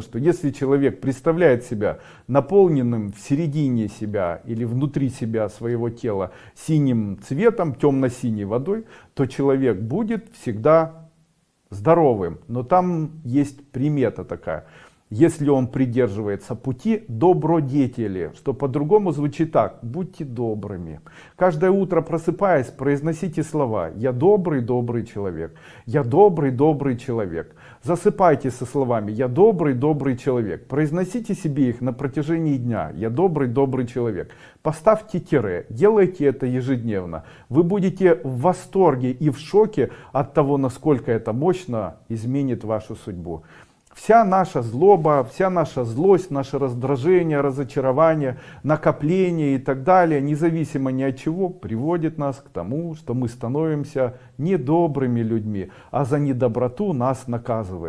что если человек представляет себя наполненным в середине себя или внутри себя своего тела синим цветом, темно-синей водой, то человек будет всегда здоровым. Но там есть примета такая. Если он придерживается пути добродетели, что по-другому звучит так, будьте добрыми. Каждое утро просыпаясь, произносите слова «Я добрый, добрый человек», «Я добрый, добрый человек». Засыпайте со словами «Я добрый, добрый человек». Произносите себе их на протяжении дня «Я добрый, добрый человек». Поставьте тире, делайте это ежедневно. Вы будете в восторге и в шоке от того, насколько это мощно изменит вашу судьбу. Вся наша злоба, вся наша злость, наше раздражение, разочарование, накопление и так далее, независимо ни от чего, приводит нас к тому, что мы становимся недобрыми людьми, а за недоброту нас наказывает.